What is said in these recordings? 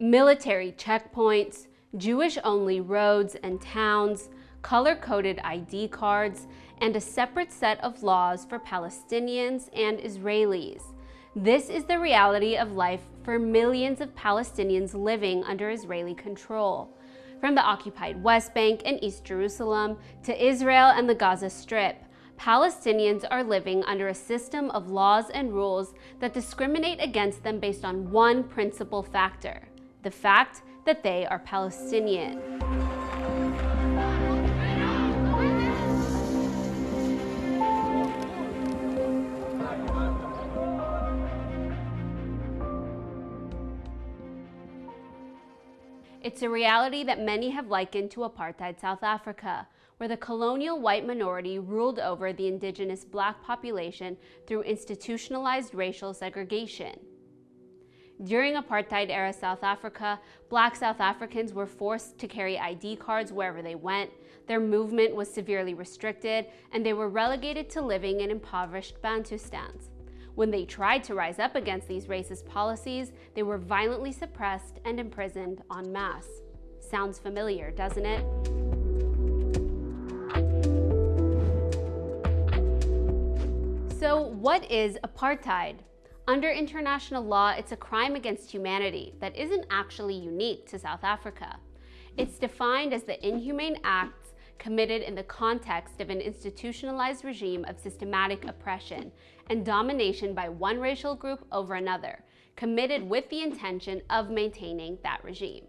military checkpoints, Jewish-only roads and towns, color-coded ID cards, and a separate set of laws for Palestinians and Israelis. This is the reality of life for millions of Palestinians living under Israeli control. From the occupied West Bank and East Jerusalem to Israel and the Gaza Strip, Palestinians are living under a system of laws and rules that discriminate against them based on one principal factor, the fact that they are Palestinian. It's a reality that many have likened to apartheid South Africa, where the colonial white minority ruled over the indigenous black population through institutionalized racial segregation. During apartheid-era South Africa, black South Africans were forced to carry ID cards wherever they went, their movement was severely restricted, and they were relegated to living in impoverished Bantustans. When they tried to rise up against these racist policies, they were violently suppressed and imprisoned en masse. Sounds familiar, doesn't it? So what is apartheid? Under international law, it's a crime against humanity that isn't actually unique to South Africa. It's defined as the inhumane acts committed in the context of an institutionalized regime of systematic oppression and domination by one racial group over another, committed with the intention of maintaining that regime.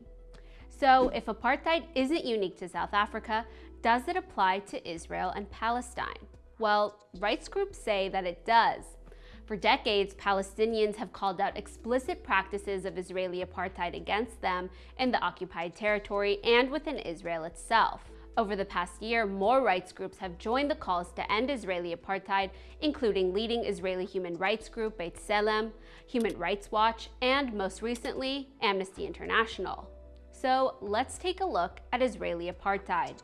So if apartheid isn't unique to South Africa, does it apply to Israel and Palestine? Well, rights groups say that it does. For decades, Palestinians have called out explicit practices of Israeli apartheid against them in the occupied territory and within Israel itself. Over the past year, more rights groups have joined the calls to end Israeli apartheid, including leading Israeli human rights group B'Tselem, Human Rights Watch, and most recently, Amnesty International. So let's take a look at Israeli apartheid.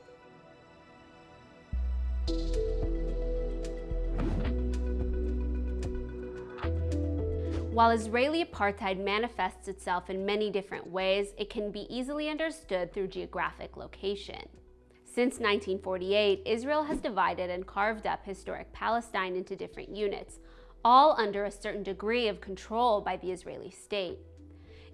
While Israeli apartheid manifests itself in many different ways, it can be easily understood through geographic location. Since 1948, Israel has divided and carved up historic Palestine into different units, all under a certain degree of control by the Israeli state.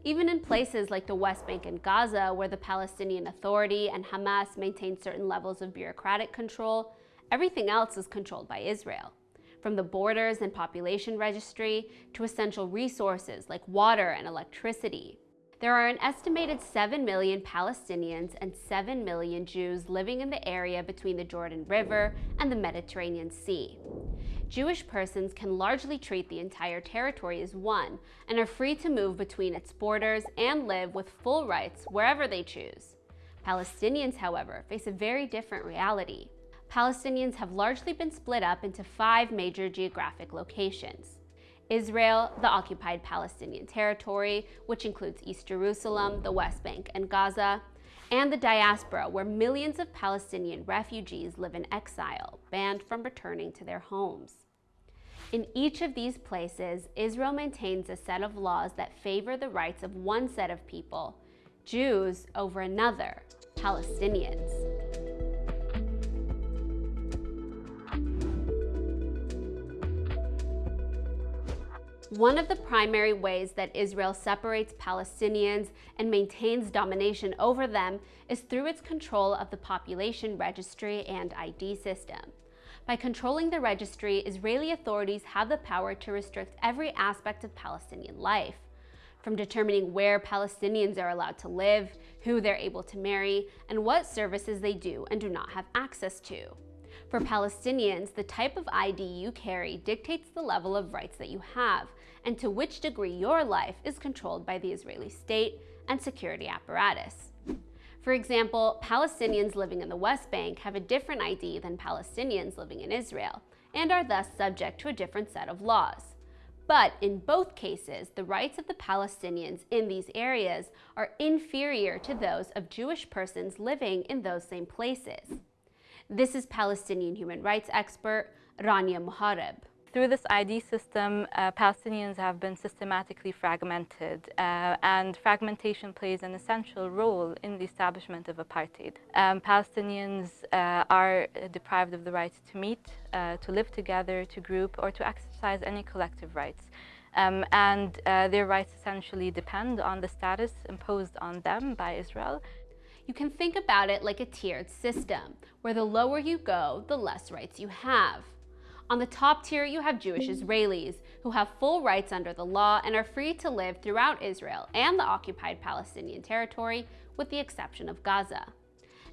Even in places like the West Bank and Gaza, where the Palestinian Authority and Hamas maintain certain levels of bureaucratic control, everything else is controlled by Israel from the borders and population registry to essential resources like water and electricity. There are an estimated 7 million Palestinians and 7 million Jews living in the area between the Jordan River and the Mediterranean Sea. Jewish persons can largely treat the entire territory as one and are free to move between its borders and live with full rights wherever they choose. Palestinians, however, face a very different reality. Palestinians have largely been split up into five major geographic locations. Israel, the occupied Palestinian territory, which includes East Jerusalem, the West Bank, and Gaza, and the diaspora, where millions of Palestinian refugees live in exile, banned from returning to their homes. In each of these places, Israel maintains a set of laws that favor the rights of one set of people, Jews over another, Palestinians. One of the primary ways that Israel separates Palestinians and maintains domination over them is through its control of the population registry and ID system. By controlling the registry, Israeli authorities have the power to restrict every aspect of Palestinian life, from determining where Palestinians are allowed to live, who they're able to marry, and what services they do and do not have access to. For Palestinians, the type of ID you carry dictates the level of rights that you have and to which degree your life is controlled by the Israeli state and security apparatus. For example, Palestinians living in the West Bank have a different ID than Palestinians living in Israel and are thus subject to a different set of laws. But in both cases, the rights of the Palestinians in these areas are inferior to those of Jewish persons living in those same places. This is Palestinian human rights expert Rania Mohareb. Through this ID system, uh, Palestinians have been systematically fragmented, uh, and fragmentation plays an essential role in the establishment of apartheid. Um, Palestinians uh, are deprived of the right to meet, uh, to live together, to group, or to exercise any collective rights. Um, and uh, their rights essentially depend on the status imposed on them by Israel. You can think about it like a tiered system, where the lower you go, the less rights you have. On the top tier, you have Jewish mm. Israelis, who have full rights under the law and are free to live throughout Israel and the occupied Palestinian territory, with the exception of Gaza.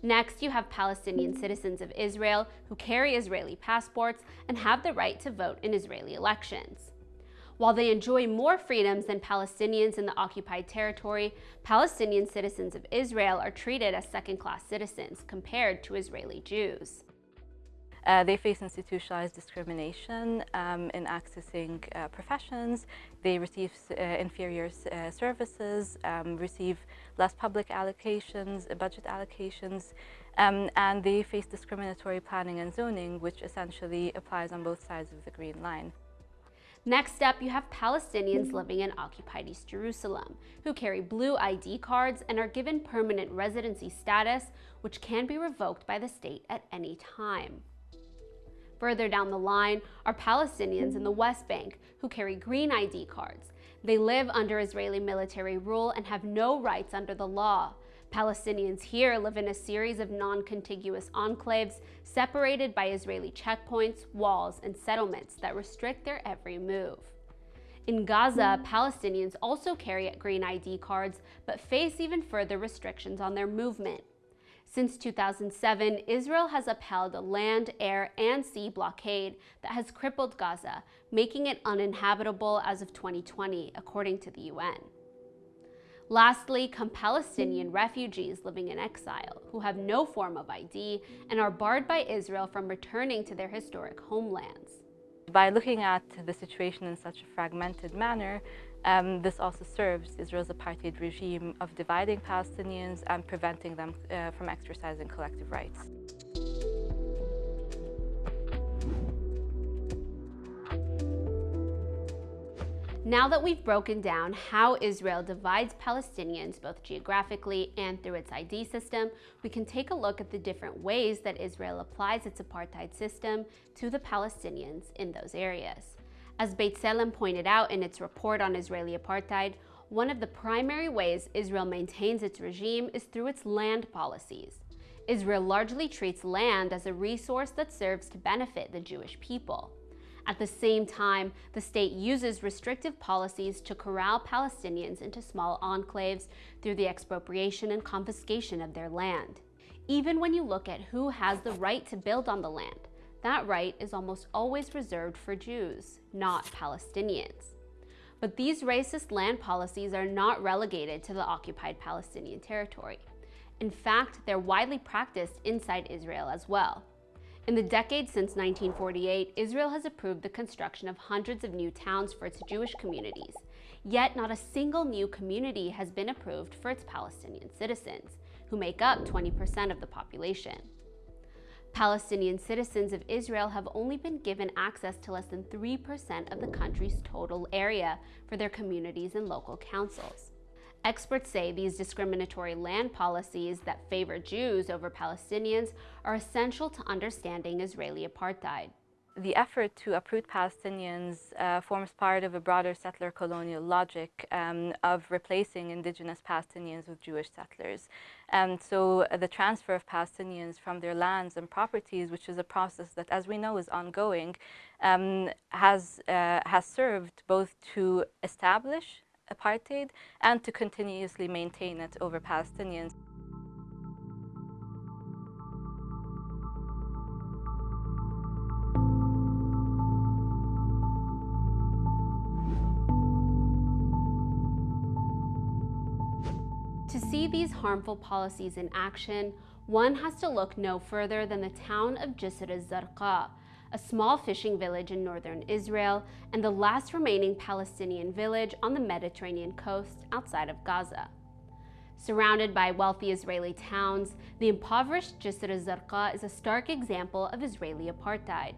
Next, you have Palestinian citizens of Israel who carry Israeli passports and have the right to vote in Israeli elections. While they enjoy more freedoms than Palestinians in the occupied territory, Palestinian citizens of Israel are treated as second-class citizens compared to Israeli Jews. Uh, they face institutionalized discrimination um, in accessing uh, professions. They receive uh, inferior uh, services, um, receive less public allocations, uh, budget allocations, um, and they face discriminatory planning and zoning, which essentially applies on both sides of the Green Line. Next up, you have Palestinians living in occupied East Jerusalem, who carry blue ID cards and are given permanent residency status, which can be revoked by the state at any time. Further down the line are Palestinians in the West Bank who carry green ID cards. They live under Israeli military rule and have no rights under the law. Palestinians here live in a series of non-contiguous enclaves separated by Israeli checkpoints, walls, and settlements that restrict their every move. In Gaza, Palestinians also carry green ID cards but face even further restrictions on their movement. Since 2007, Israel has upheld a land, air, and sea blockade that has crippled Gaza, making it uninhabitable as of 2020, according to the UN. Lastly, come Palestinian refugees living in exile, who have no form of ID and are barred by Israel from returning to their historic homelands. By looking at the situation in such a fragmented manner, um, this also serves Israel's apartheid regime of dividing Palestinians and preventing them uh, from exercising collective rights. Now that we've broken down how Israel divides Palestinians both geographically and through its ID system, we can take a look at the different ways that Israel applies its apartheid system to the Palestinians in those areas. As B'Tselem pointed out in its report on Israeli apartheid, one of the primary ways Israel maintains its regime is through its land policies. Israel largely treats land as a resource that serves to benefit the Jewish people. At the same time, the state uses restrictive policies to corral Palestinians into small enclaves through the expropriation and confiscation of their land. Even when you look at who has the right to build on the land, that right is almost always reserved for Jews, not Palestinians. But these racist land policies are not relegated to the occupied Palestinian territory. In fact, they're widely practiced inside Israel as well. In the decades since 1948, Israel has approved the construction of hundreds of new towns for its Jewish communities. Yet not a single new community has been approved for its Palestinian citizens, who make up 20% of the population. Palestinian citizens of Israel have only been given access to less than 3% of the country's total area for their communities and local councils. Experts say these discriminatory land policies that favor Jews over Palestinians are essential to understanding Israeli apartheid. The effort to uproot Palestinians uh, forms part of a broader settler colonial logic um, of replacing indigenous Palestinians with Jewish settlers. And so uh, the transfer of Palestinians from their lands and properties, which is a process that, as we know, is ongoing, um, has, uh, has served both to establish apartheid and to continuously maintain it over Palestinians. These harmful policies in action, one has to look no further than the town of Jisr al-Zarqa, a small fishing village in northern Israel, and the last remaining Palestinian village on the Mediterranean coast outside of Gaza. Surrounded by wealthy Israeli towns, the impoverished Jisr al-Zarqa is a stark example of Israeli apartheid.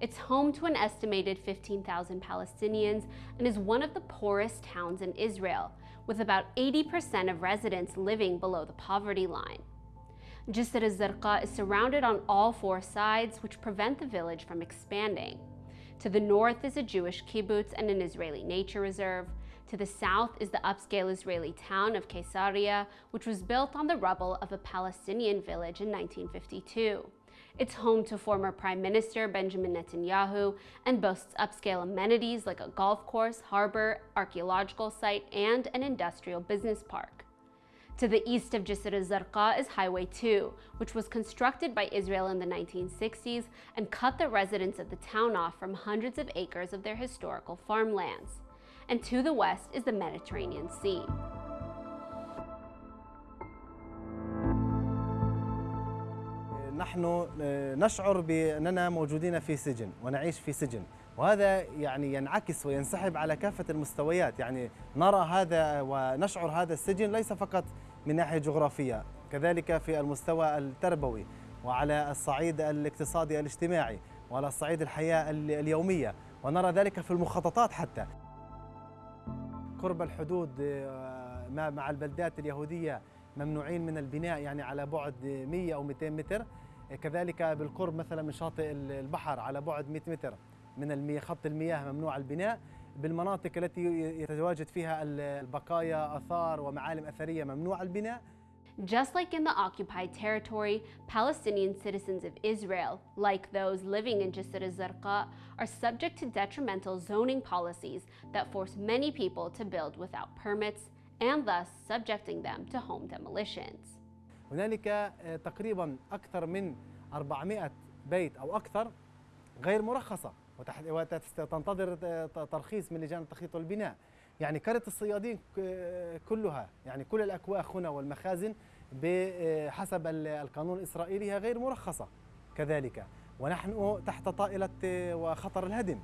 It's home to an estimated 15,000 Palestinians and is one of the poorest towns in Israel, with about 80% of residents living below the poverty line. Jisr al-Zarqa is surrounded on all four sides, which prevent the village from expanding. To the north is a Jewish kibbutz and an Israeli nature reserve. To the south is the upscale Israeli town of Caesarea, which was built on the rubble of a Palestinian village in 1952. It's home to former Prime Minister Benjamin Netanyahu and boasts upscale amenities like a golf course, harbor, archaeological site, and an industrial business park. To the east of Jisr al-Zarqa is Highway 2, which was constructed by Israel in the 1960s and cut the residents of the town off from hundreds of acres of their historical farmlands. And to the west is the Mediterranean Sea. نحن نشعر بأننا موجودين في سجن ونعيش في سجن. وهذا يعني ينعكس وينسحب على كافة المستويات. يعني نرى هذا ونشعر هذا السجن ليس فقط من ناحية جغرافية كذلك في المستوى التربوي وعلى الصعيد الاقتصادي الاجتماعي وعلى الصعيد الحياة اليومية. ونرى ذلك في المخططات حتى. قرب الحدود مع البلدات اليهودية ممنوعين من البناء يعني على بعد 100 أو 200 متر. كذلك بالقرب مثلا من شاطئ البحر على بعد 100 متر من خط المياه ممنوع البناء بالمناطق التي يتواجد فيها البقايا آثار ومعالم أثرية ممنوع البناء Just like in the occupied territory, Palestinian citizens of Israel, like those living in Jisr al-Zarqa, are subject to detrimental zoning policies that force many people to build without permits and thus subjecting them to home demolitions. هنالك تقريبا أكثر من 400 بيت أو أكثر غير مرخصة وتنتظر ترخيص من لجان التخطيط والبناء. يعني كرة الصيادين كلها يعني كل الأكواخ هنا والمخازن بحسب القانون الإسرائيلي هي غير مرخصة كذلك. ونحن تحت طائلة وخطر الهدم.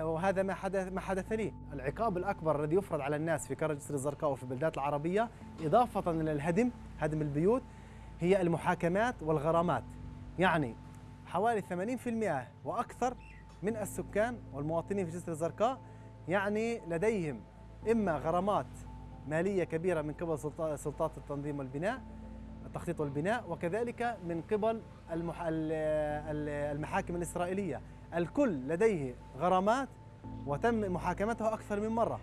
وهذا ما حدث ما حدث لي. العقاب الأكبر الذي يفرض على الناس في كرة جسر الزرقاء وفي البلدات العربية إضافة إلى الهدم هدم البيوت هي المحاكمات والغرامات. يعني حوالي 80% وأكثر من السكان والمواطنين في جسر الزرقاء يعني لديهم إما غرامات مالية كبيرة من قبل سلطات التنظيم والبناء التخطيط والبناء وكذلك من قبل المحاكم الإسرائيلية. الكل لديه غرامات وتم محاكمتها أكثر من مرة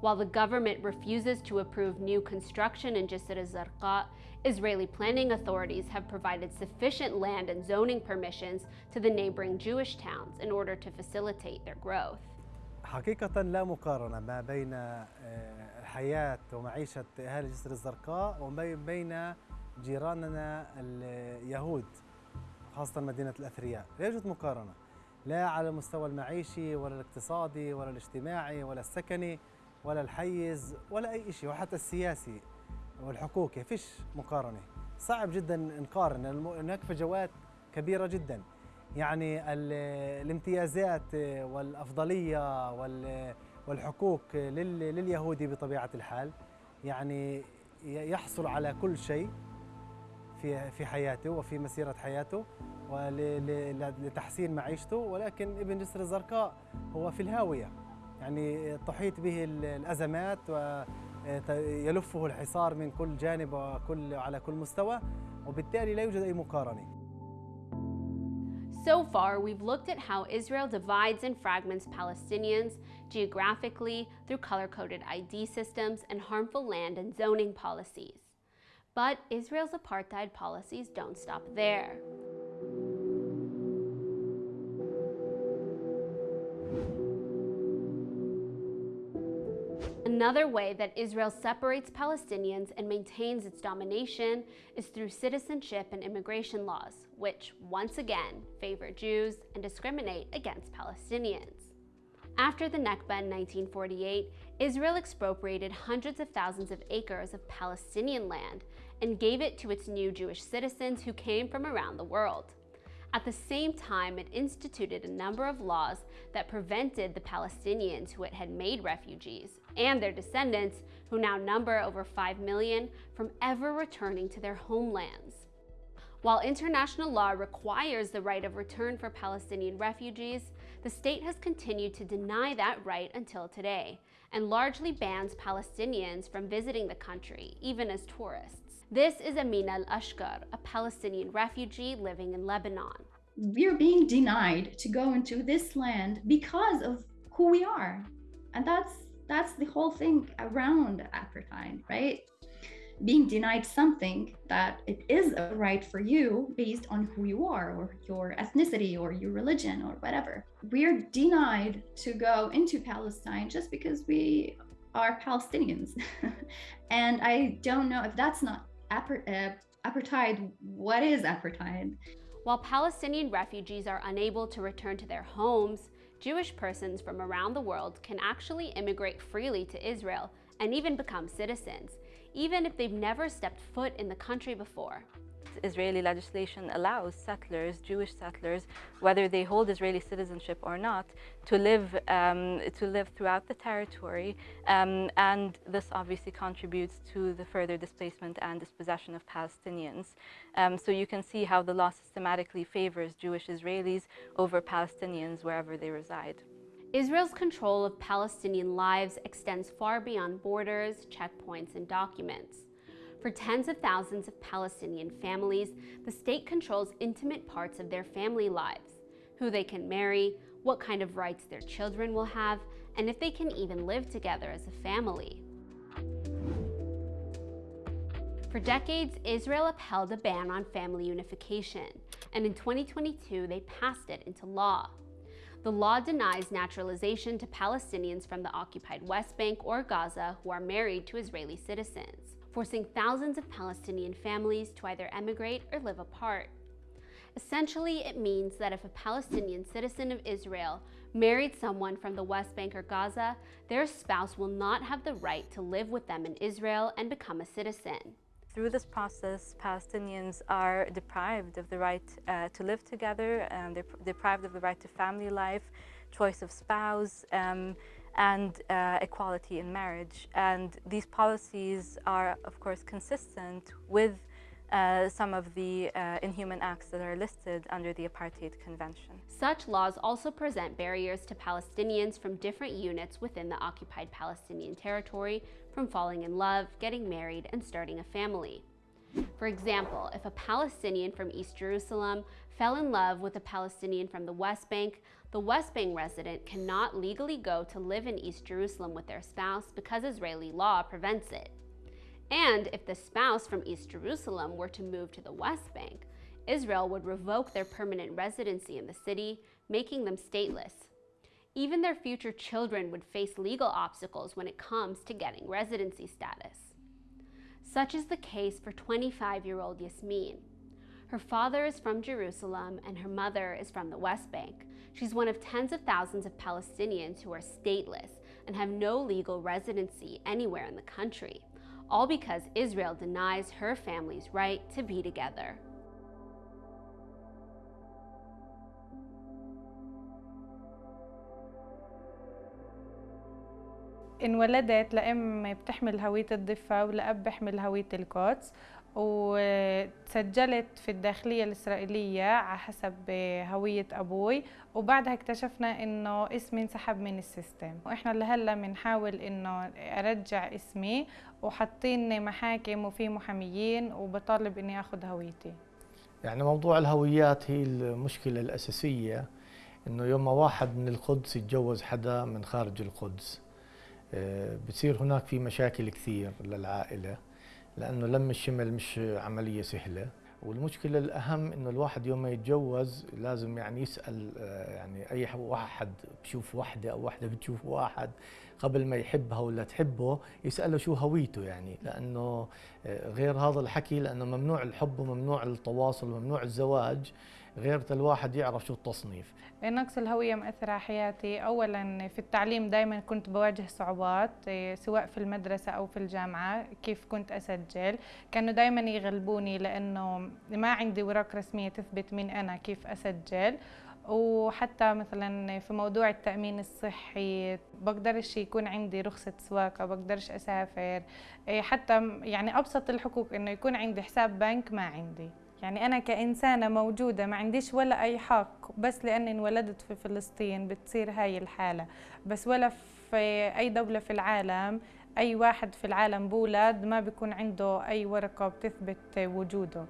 While the government refuses to approve new construction in Jisr al-Zarqa, Israeli planning authorities have provided sufficient land and zoning permissions to the neighboring Jewish towns in order to facilitate their growth. حقيقة لا مقارنة ما بين الحياة ومعيشة أهالي جسر الزرقاء وما بين جيراننا اليهود خاصة مدينة الأثرياء. لا يوجد مقارنة. لا على المستوى المعيشي ولا الاقتصادي ولا الاجتماعي ولا السكني ولا الحيز ولا أي شيء وحتى السياسي والحقوقي. فيش مقارنة. صعب جدا نقارن. هناك فجوات كبيرة جدا. يعني الامتيازات والأفضلية والحقوق لليهودي بطبيعة الحال. يعني يحصل على كل شيء. في في حياته وفي مسيرة حياته ولتحسين معيشته. ولكن ابن جسر الزرقاء هو في الهاوية. يعني تحيط به الأزمات ويلفه الحصار من كل جانب وكل على كل مستوى. وبالتالي لا يوجد أي مقارنة. So far, we've looked at how Israel divides and fragments Palestinians geographically through color-coded ID systems and harmful land and zoning policies. But Israel's apartheid policies don't stop there. Another way that Israel separates Palestinians and maintains its domination is through citizenship and immigration laws, which, once again, favor Jews and discriminate against Palestinians. After the Nakba in 1948, Israel expropriated hundreds of thousands of acres of Palestinian land and gave it to its new Jewish citizens who came from around the world. At the same time, it instituted a number of laws that prevented the Palestinians who it had made refugees and their descendants, who now number over 5 million, from ever returning to their homelands. While international law requires the right of return for Palestinian refugees, the state has continued to deny that right until today and largely bans Palestinians from visiting the country, even as tourists. This is Amina Al Ashkar, a Palestinian refugee living in Lebanon. We're being denied to go into this land because of who we are. And that's that's the whole thing around apartheid, right? Being denied something that it is a right for you based on who you are or your ethnicity or your religion or whatever. We're denied to go into Palestine just because we are Palestinians. and I don't know if that's not uh, apartheid, what is apartheid? While Palestinian refugees are unable to return to their homes, Jewish persons from around the world can actually immigrate freely to Israel and even become citizens, even if they've never stepped foot in the country before. Israeli legislation allows settlers, Jewish settlers, whether they hold Israeli citizenship or not, to live um, to live throughout the territory, um, and this obviously contributes to the further displacement and dispossession of Palestinians. Um, so you can see how the law systematically favors Jewish Israelis over Palestinians wherever they reside. Israel's control of Palestinian lives extends far beyond borders, checkpoints, and documents. For tens of thousands of Palestinian families, the state controls intimate parts of their family lives who they can marry, what kind of rights their children will have, and if they can even live together as a family. For decades, Israel upheld a ban on family unification, and in 2022, they passed it into law. The law denies naturalization to Palestinians from the occupied West Bank or Gaza who are married to Israeli citizens, forcing thousands of Palestinian families to either emigrate or live apart. Essentially, it means that if a Palestinian citizen of Israel married someone from the West Bank or Gaza, their spouse will not have the right to live with them in Israel and become a citizen. Through this process, Palestinians are deprived of the right uh, to live together, and they're deprived of the right to family life, choice of spouse, um, and uh, equality in marriage. And these policies are, of course, consistent with uh, some of the uh, inhuman acts that are listed under the Apartheid Convention. Such laws also present barriers to Palestinians from different units within the occupied Palestinian territory from falling in love, getting married, and starting a family. For example, if a Palestinian from East Jerusalem fell in love with a Palestinian from the West Bank, the West Bank resident cannot legally go to live in East Jerusalem with their spouse because Israeli law prevents it. And if the spouse from East Jerusalem were to move to the West Bank, Israel would revoke their permanent residency in the city, making them stateless. Even their future children would face legal obstacles when it comes to getting residency status. Such is the case for 25 year old Yasmin. Her father is from Jerusalem and her mother is from the West Bank. She's one of tens of thousands of Palestinians who are stateless and have no legal residency anywhere in the country all because Israel denies her family's right to be together. انولدت لأم بتحمل هوية الضفة ولأب بيحمل هوية القدس وتسجلت في الداخلية الإسرائيلية على حسب هوية أبوي. وبعدها اكتشفنا إنه اسمي انسحب من السيستم. وإحنا لهلأ بنحاول إنه أرجع اسمي. وحاطين محاكم وفي محاميين وبطالب إني أخذ هويتي. يعني موضوع الهويات هي المشكلة الأساسية. إنه يوم واحد من القدس يتجوز حدا من خارج القدس بتصير هناك في مشاكل كثير للعائلة. لأنه لم الشمل مش عملية سهلة. والمشكلة الأهم إنه الواحد يوم ما يتجوز لازم يعني يسأل يعني أي واحد بشوف وحدة أو وحدة بتشوف واحد قبل ما يحبها ولا تحبه يسأله شو هويته يعني. لأنه غير هذا الحكي لأنه ممنوع الحب وممنوع التواصل وممنوع الزواج. غير الواحد يعرف شو التصنيف. نقص الهوية مأثر على حياتي. أولا في التعليم دايما كنت بواجه صعوبات سواء في المدرسة أو في الجامعة كيف كنت أسجل. كانوا دايما يغلبوني لأنه ما عندي وراق رسمية تثبت مين أنا كيف أسجل. وحتى مثلا في موضوع التأمين الصحي بقدرش يكون عندي رخصة سواقة بقدرش أسافر. حتى يعني أبسط الحقوق إنه يكون عندي حساب بنك ما عندي. يعني أنا كإنسانة موجودة ما عنديش ولا أي حق بس لأني انولدت في فلسطين بتصير هاي الحالة. بس ولا في أي دولة في العالم أي واحد في العالم بولد ما بيكون عنده أي ورقة بتثبت وجوده.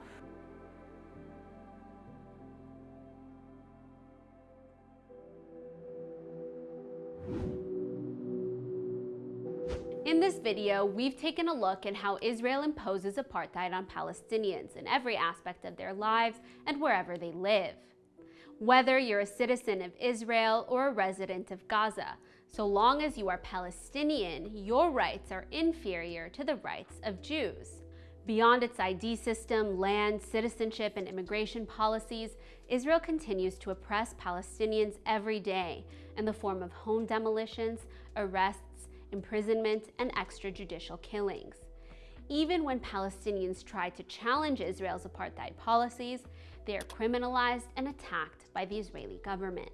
Video, we've taken a look at how Israel imposes apartheid on Palestinians in every aspect of their lives and wherever they live. Whether you're a citizen of Israel or a resident of Gaza, so long as you are Palestinian, your rights are inferior to the rights of Jews. Beyond its ID system, land, citizenship, and immigration policies, Israel continues to oppress Palestinians every day in the form of home demolitions, arrests, imprisonment, and extrajudicial killings. Even when Palestinians try to challenge Israel's apartheid policies, they are criminalized and attacked by the Israeli government.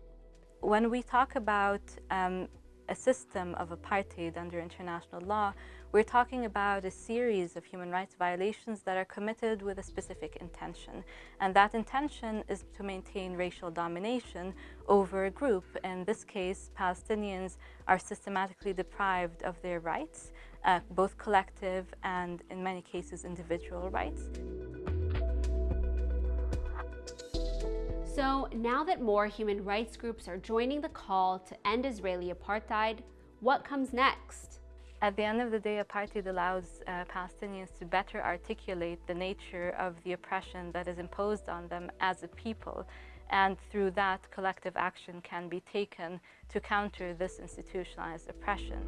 When we talk about um, a system of apartheid under international law, we're talking about a series of human rights violations that are committed with a specific intention. And that intention is to maintain racial domination over a group. In this case, Palestinians are systematically deprived of their rights, uh, both collective and, in many cases, individual rights. So now that more human rights groups are joining the call to end Israeli apartheid, what comes next? At the end of the day, apartheid allows uh, Palestinians to better articulate the nature of the oppression that is imposed on them as a people. And through that, collective action can be taken to counter this institutionalized oppression.